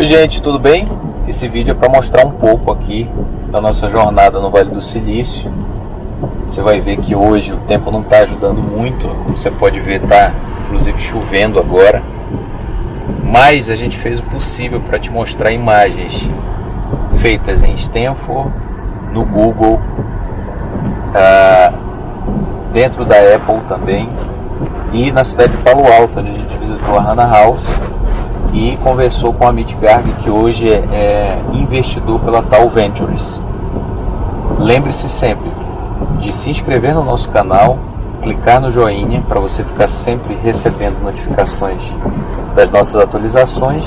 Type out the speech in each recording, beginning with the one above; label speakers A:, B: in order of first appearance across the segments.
A: Oi gente, tudo bem? Esse vídeo é para mostrar um pouco aqui da nossa jornada no Vale do Silício. Você vai ver que hoje o tempo não está ajudando muito, como você pode ver está inclusive chovendo agora. Mas a gente fez o possível para te mostrar imagens feitas em Stanford, no Google, ah, dentro da Apple também e na cidade de Palo Alto, onde a gente visitou a Hannah House e conversou com a Amit Garg, que hoje é, é investidor pela Tal Ventures. Lembre-se sempre de se inscrever no nosso canal, clicar no joinha para você ficar sempre recebendo notificações das nossas atualizações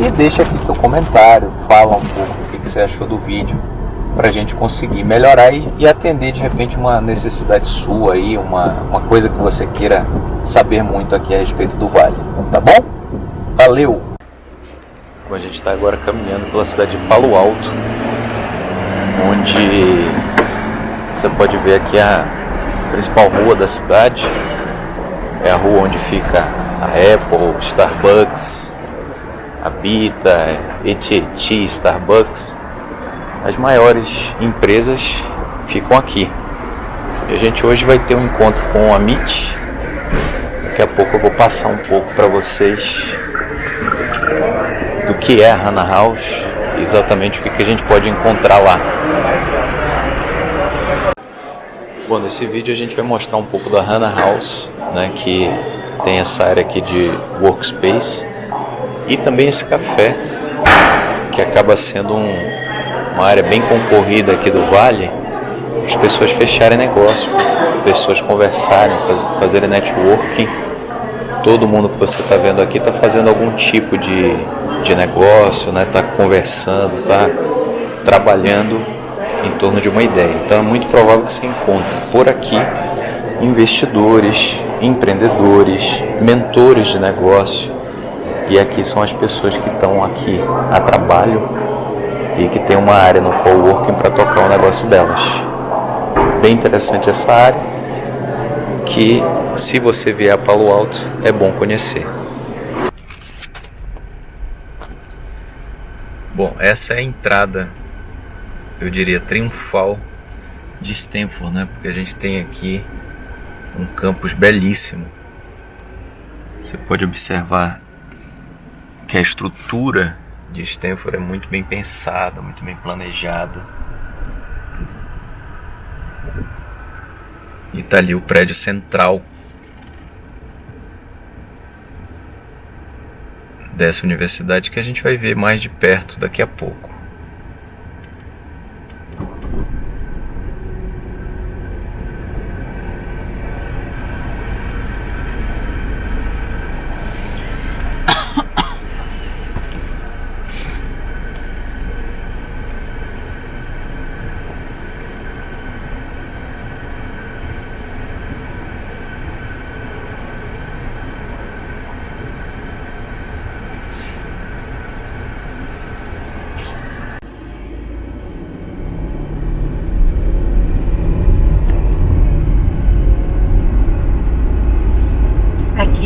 A: e deixa aqui seu comentário, fala um pouco o que, que você achou do vídeo para a gente conseguir melhorar e, e, atender de repente uma necessidade sua aí, uma, uma coisa que você queira saber muito aqui a respeito do Vale, tá bom? Valeu! A gente está agora caminhando pela cidade de Palo Alto, onde você pode ver aqui a principal rua da cidade, é a rua onde fica a Apple, Starbucks, a Bita, AT&T, Starbucks, as maiores empresas ficam aqui. E a gente hoje vai ter um encontro com a MIT. Daqui a pouco eu vou passar um pouco para vocês do que é a Hannah House e exatamente o que, a gente pode encontrar lá. Bom, nesse vídeo a gente vai mostrar um pouco da Hannah House, né, que tem essa área aqui de workspace e também esse café que acaba sendo um, uma área bem concorrida aqui do Vale, as pessoas fecharem negócio, pessoas conversarem, faz, fazerem networking. Todo mundo que você está vendo aqui está fazendo algum tipo de, de negócio, está né? Tá conversando, está trabalhando em torno de uma ideia. Então é muito provável que você encontre por aqui investidores, empreendedores, mentores de negócio. E aqui são as pessoas que estão aqui a trabalho e que tem uma área no coworking para tocar o negócio delas. Bem interessante essa área, que se você vier a Palo Alto é bom conhecer. Bom, essa é a entrada, eu diria, triunfal de Stanford, né? Porque a gente tem aqui um campus belíssimo. Você pode observar que a estrutura de Stanford é muito bem pensada, muito bem planejada. E está ali o prédio central dessa universidade que a gente vai ver mais de perto daqui a pouco.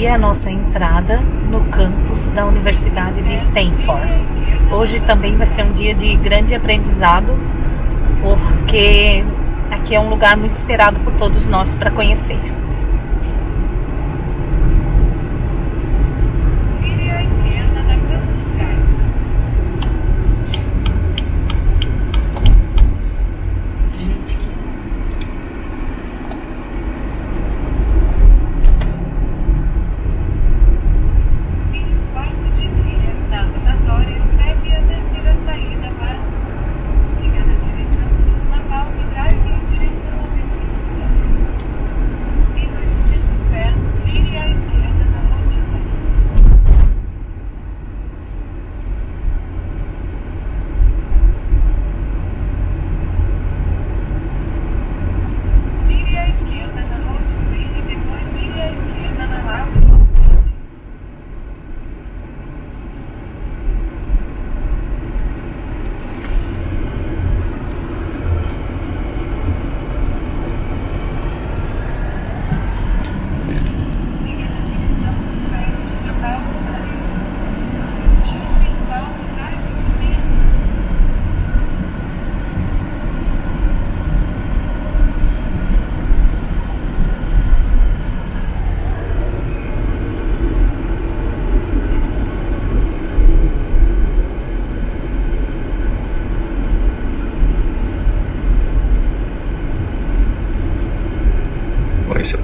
B: É a nossa entrada no campus da Universidade de Stanford. Hoje também vai ser um dia de grande aprendizado, porque aqui é um lugar muito esperado por todos nós para conhecermos.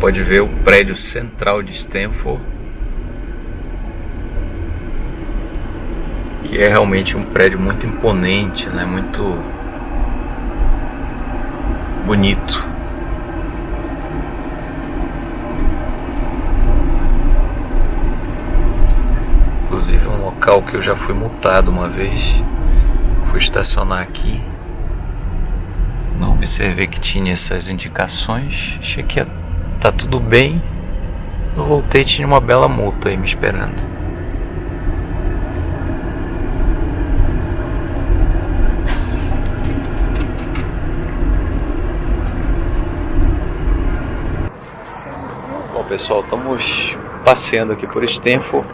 A: Pode ver o prédio central de Stanford, que é realmente um prédio muito imponente, né? Muito bonito. Inclusive um local que eu já fui multado uma vez. Fui estacionar aqui. Não observei que tinha essas indicações. Achei que ia tá tudo bem. Eu voltei tinha uma bela multa aí me esperando. Bom pessoal, estamos passeando aqui por Stanford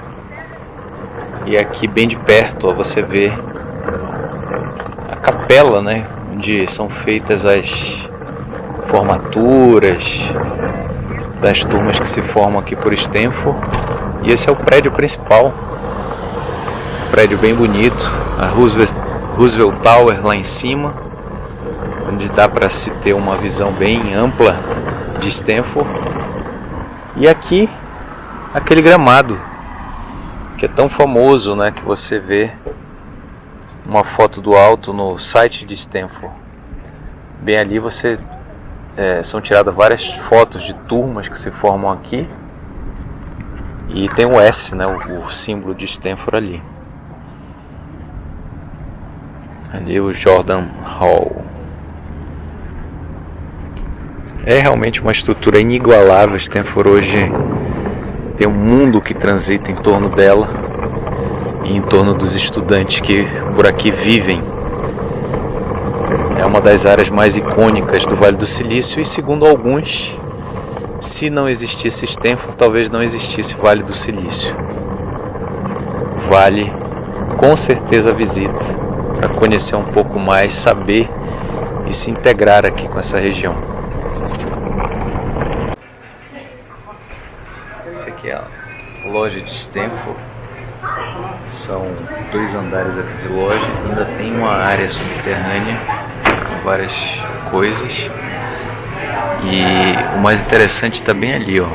A: e aqui bem de perto ó, você vê a capela, né, onde são feitas as formaturas das turmas que se formam aqui por Stanford. E esse é o prédio principal, prédio bem bonito, a Roosevelt, Roosevelt Tower lá em cima, onde dá para se ter uma visão bem ampla de Stanford. E aqui aquele gramado que é tão famoso, né, que você vê uma foto do alto no site de Stanford. Bem ali você é, são tiradas várias fotos de turmas que se formam aqui e tem o S, né, o, o símbolo de Stanford ali. Ali o Jordan Hall. É realmente uma estrutura inigualável. Stanford hoje tem um mundo que transita em torno dela e em torno dos estudantes que por aqui vivem. É uma das áreas mais icônicas do Vale do Silício e, segundo alguns, se não existisse Stanford, talvez não existisse Vale do Silício. Vale com certeza a visita para conhecer um pouco mais, saber e se integrar aqui com essa região. loja de Stanford. São dois andares aqui de loja. Ainda tem uma área subterrânea várias coisas. E o mais interessante está bem ali, ó.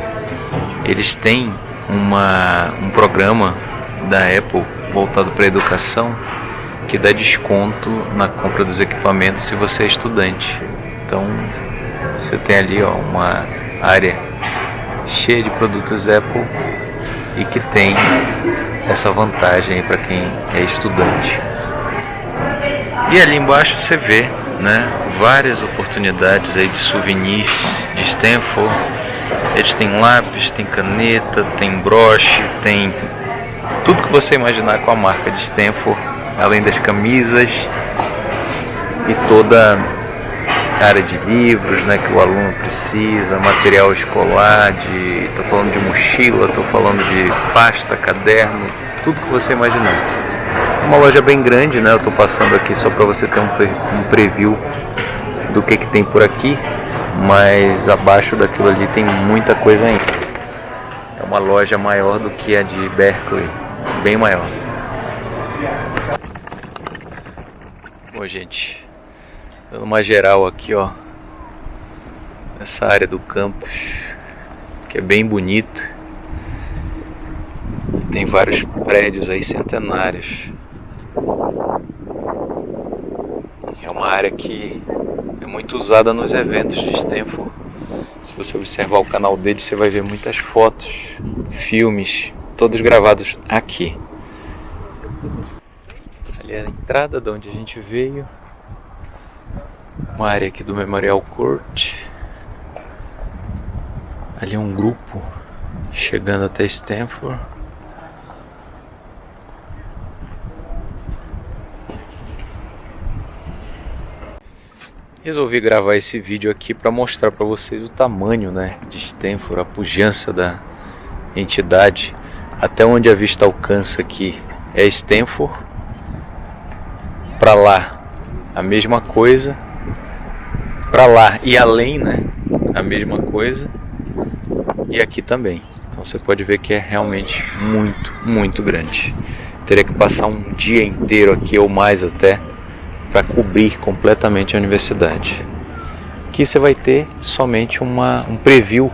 A: Eles têm uma, um programa da Apple voltado para educação que dá desconto na compra dos equipamentos se você é estudante. Então você tem ali ó, uma área cheia de produtos Apple e que tem essa vantagem para quem é estudante. E ali embaixo você vê né, várias oportunidades aí de souvenirs de Stanford. Eles têm lápis, tem caneta, tem broche, tem tudo que você imaginar com a marca de Stanford, além das camisas e toda área de livros né, que o aluno precisa, material escolar, de, estou falando de mochila, estou falando de pasta, caderno, tudo que você imaginar. Uma loja bem grande, né? Eu estou passando aqui só para você ter um, um preview do que, que tem por aqui, mas abaixo daquilo ali tem muita coisa ainda. É uma loja maior do que a de Berkeley, bem maior. Bom, gente, Dando uma geral aqui, ó. Essa área do campus, que é bem bonita. Tem vários prédios aí centenários. É uma área que é muito usada nos eventos de Stanford. Se você observar o canal dele, você vai ver muitas fotos, filmes, todos gravados aqui. Ali é a entrada de onde a gente veio uma área aqui do Memorial Court. Ali é um grupo chegando até Stanford. Resolvi gravar esse vídeo aqui para mostrar para vocês o tamanho né, de Stanford, a pujança da entidade, até onde a vista alcança aqui é Stanford. Para lá a mesma coisa, para lá e além, né? A mesma coisa. E aqui também. Então você pode ver que é realmente muito, muito grande. Teria que passar um dia inteiro aqui ou mais até para cobrir completamente a universidade. Aqui você vai ter somente uma, um preview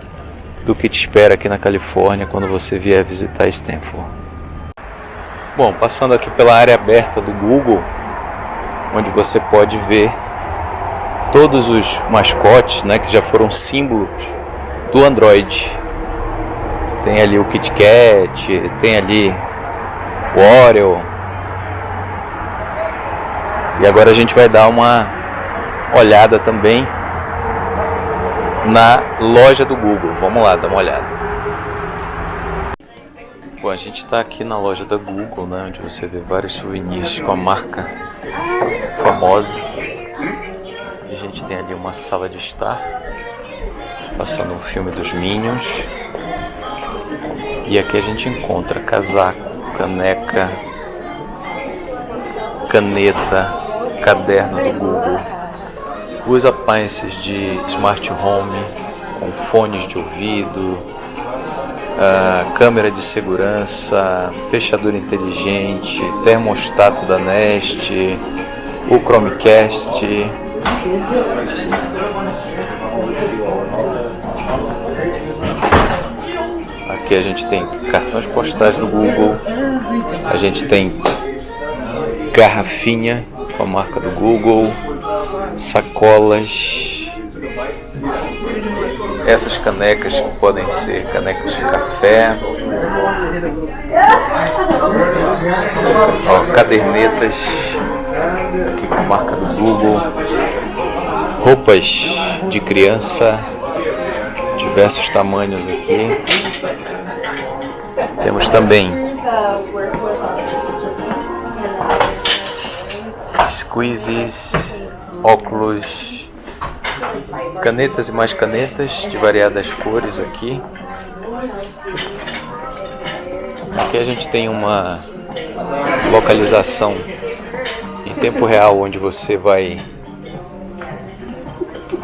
A: do que te espera aqui na Califórnia quando você vier visitar Stanford. Bom, passando aqui pela área aberta do Google, onde você pode ver todos os mascotes, né, que já foram símbolos do Android. Tem ali o KitKat, tem ali o Oreo. E agora a gente vai dar uma olhada também na loja do Google. Vamos lá, dar uma olhada. Bom, a gente está aqui na loja da Google, né, onde você vê vários souvenirs com a marca famosa. E a gente tem ali uma sala de estar, passando um filme dos Minions. E aqui a gente encontra casaco, caneca, caneta, caderno do Google, os appliances de smart home, com fones de ouvido, uh, câmera de segurança, fechadura inteligente, termostato da Nest, o Chromecast. Aqui a gente tem cartões postais do Google, a gente tem garrafinha com a marca do Google, sacolas, essas canecas que podem ser canecas de café, ó, cadernetas aqui com a marca do Google, roupas de criança, diversos tamanhos aqui. Temos também squeezes, óculos, canetas e mais canetas de variadas cores aqui. Aqui a gente tem uma localização em tempo real onde você vai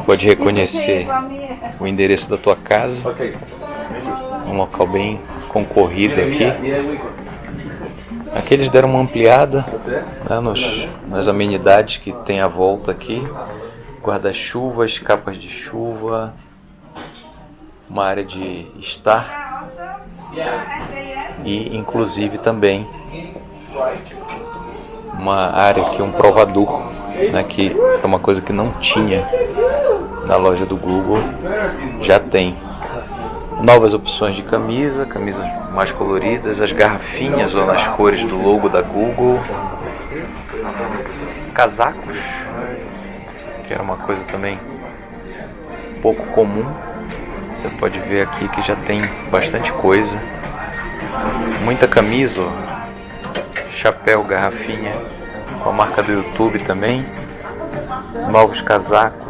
A: pode reconhecer o endereço da tua casa. Um local bem concorrido aqui. Aqui eles deram uma ampliada né, nos, nas amenidades que tem à volta aqui. Guarda-chuvas, capas de chuva, uma área de estar e inclusive também uma área aqui, um provador, né, que é uma coisa que não tinha na loja do Google, já tem novas opções de camisa, camisas mais coloridas, as garrafinhas ou nas cores do logo da Google, casacos, que era uma coisa também pouco comum. Você pode ver aqui que já tem bastante coisa, muita camisa, chapéu, garrafinha, com a marca do YouTube também, novos casacos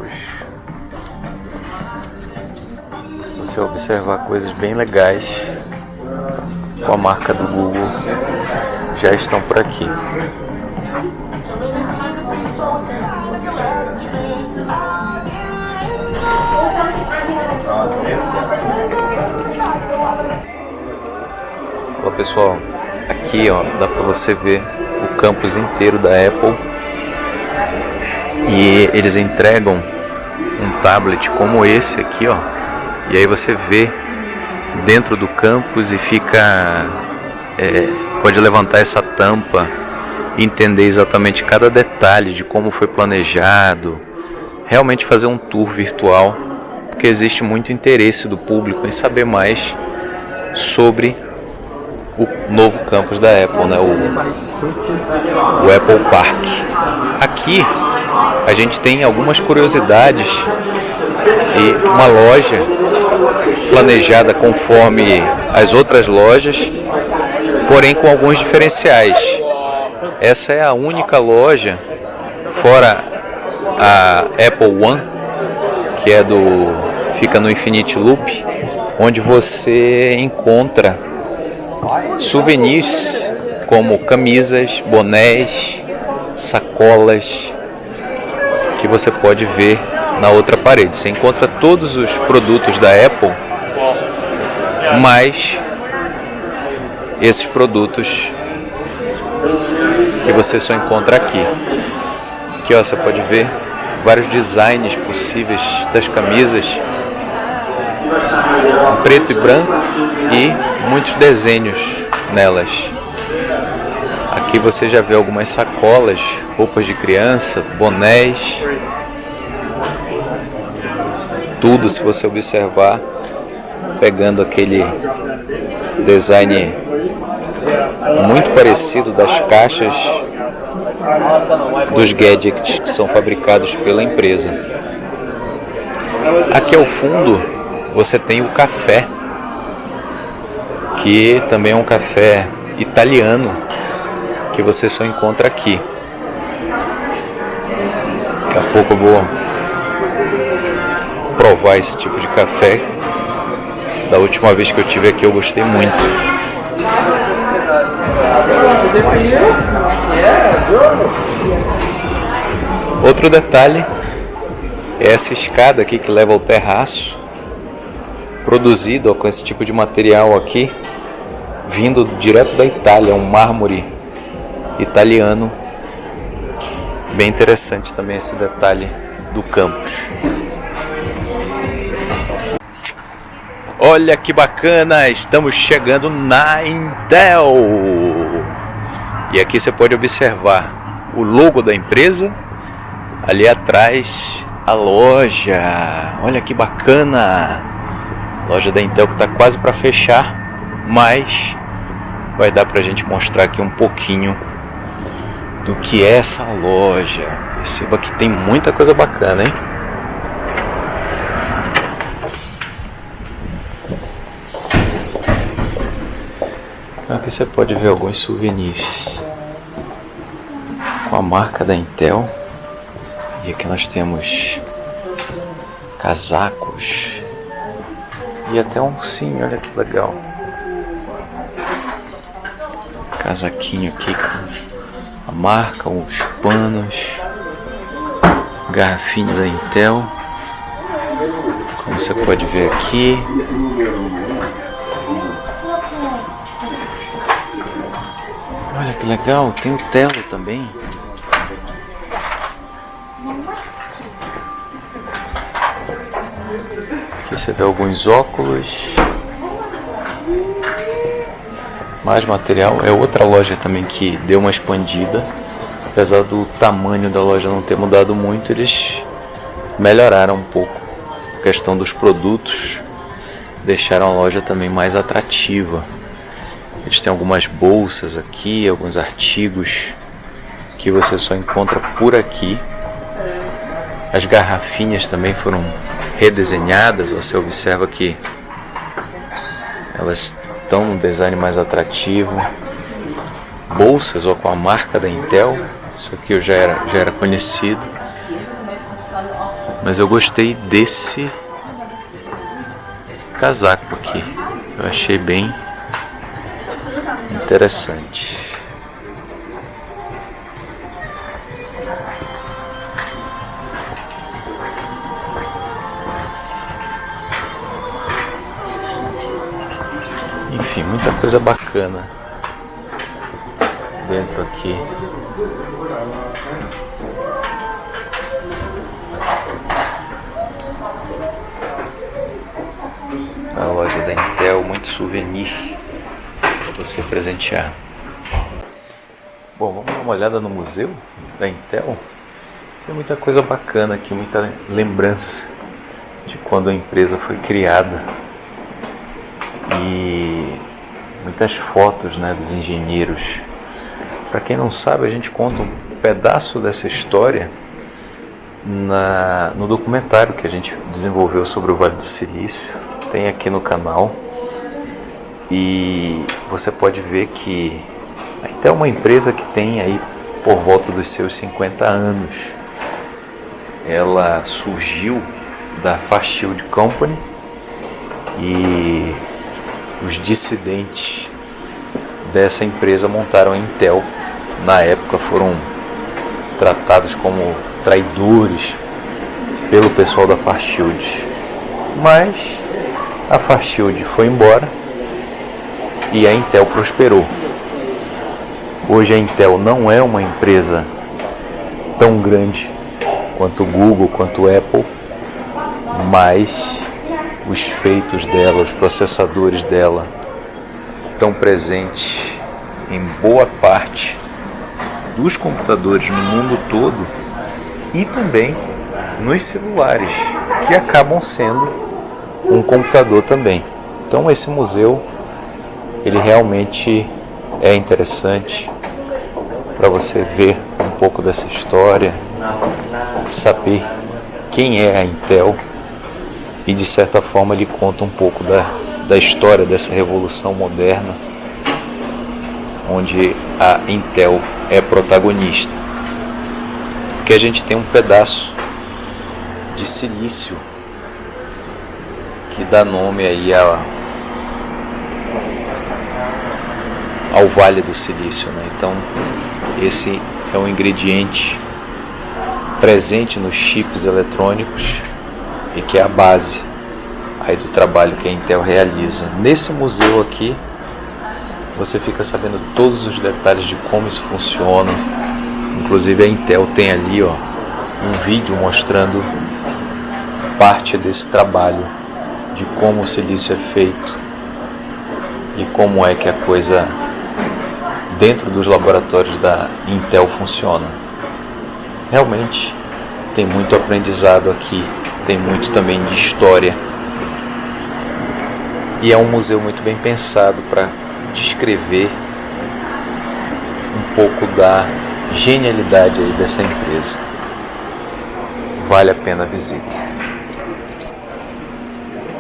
A: você observar coisas bem legais com a marca do Google já estão por aqui. Olá pessoal, aqui ó, dá para você ver o campus inteiro da Apple. E eles entregam um tablet como esse aqui ó e aí você vê dentro do campus e fica é, pode levantar essa tampa e entender exatamente cada detalhe de como foi planejado realmente fazer um tour virtual porque existe muito interesse do público em saber mais sobre o novo campus da Apple, né? o, o Apple Park. Aqui a gente tem algumas curiosidades e uma loja planejada conforme as outras lojas, porém com alguns diferenciais. Essa é a única loja, fora a Apple One, que é do fica no Infinity Loop, onde você encontra souvenirs como camisas, bonés, sacolas que você pode ver na outra parede. Você encontra todos os produtos da Apple, mas esses produtos que você só encontra aqui. Aqui ó, você pode ver vários designs possíveis das camisas. preto e branco e muitos desenhos nelas. Aqui você já vê algumas sacolas, roupas de criança, bonés. Tudo, se você observar, pegando aquele design muito parecido das caixas dos gadgets que são fabricados pela empresa. Aqui ao fundo você tem o café, que também é um café italiano que você só encontra aqui. Daqui a pouco eu vou provar esse tipo de café. Da última vez que eu tive aqui eu gostei muito. Outro detalhe é essa escada aqui que leva ao terraço, produzido com esse tipo de material aqui, vindo direto da Itália, um mármore italiano. Bem interessante também esse detalhe do campus. Olha que bacana, estamos chegando na Intel. E aqui você pode observar o logo da empresa, ali atrás a loja. Olha que bacana. Loja da Intel que está quase para fechar, mas vai dar para a gente mostrar aqui um pouquinho do que é essa loja. Perceba que tem muita coisa bacana, hein? Aqui você pode ver alguns souvenirs com a marca da Intel. E aqui nós temos casacos e até um sim, olha que legal. Casaquinho aqui com a marca, os panos, garrafinha da Intel, como você pode ver aqui. Que legal, tem o telo também. Aqui você vê alguns óculos mais material. É outra loja também que deu uma expandida. Apesar do tamanho da loja não ter mudado muito, eles melhoraram um pouco a questão dos produtos, deixaram a loja também mais atrativa. Eles têm algumas bolsas aqui, alguns artigos que você só encontra por aqui. As garrafinhas também foram redesenhadas, você observa que elas estão um design mais atrativo. Bolsas ou com a marca da Intel, isso aqui eu já era, já era conhecido. Mas eu gostei desse casaco aqui. Eu achei bem interessante. Enfim, muita coisa bacana dentro aqui. A loja da Intel, muito souvenir você presentear. Bom, vamos dar uma olhada no museu da Intel. Tem muita coisa bacana aqui, muita lembrança de quando a empresa foi criada e muitas fotos né, dos engenheiros. Para quem não sabe, a gente conta um pedaço dessa história na, no documentário que a gente desenvolveu sobre o Vale do Silício, tem aqui no canal. E você pode ver que a Intel é uma empresa que tem aí por volta dos seus 50 anos. Ela surgiu da Fast Shield Company e os dissidentes dessa empresa montaram a Intel. Na época foram tratados como traidores pelo pessoal da Farshield. Mas a Farshield foi embora e a Intel prosperou. Hoje a Intel não é uma empresa tão grande quanto o Google, quanto o Apple, mas os feitos dela, os processadores dela estão presentes em boa parte dos computadores no mundo todo e também nos celulares, que acabam sendo um computador também. Então esse museu ele realmente é interessante para você ver um pouco dessa história, saber quem é a Intel e de certa forma ele conta um pouco da, da história dessa revolução moderna onde a Intel é protagonista. Que a gente tem um pedaço de silício que dá nome aí a, ao Vale do Silício, né? Então esse é um ingrediente presente nos chips eletrônicos e que é a base aí do trabalho que a Intel realiza. Nesse museu aqui, você fica sabendo todos os detalhes de como isso funciona. Inclusive a Intel tem ali ó, um vídeo mostrando parte desse trabalho, de como o silício é feito e como é que a coisa dentro dos laboratórios da Intel funciona. Realmente tem muito aprendizado aqui, tem muito também de história. E é um museu muito bem pensado para descrever um pouco da genialidade aí dessa empresa. Vale a pena a visita.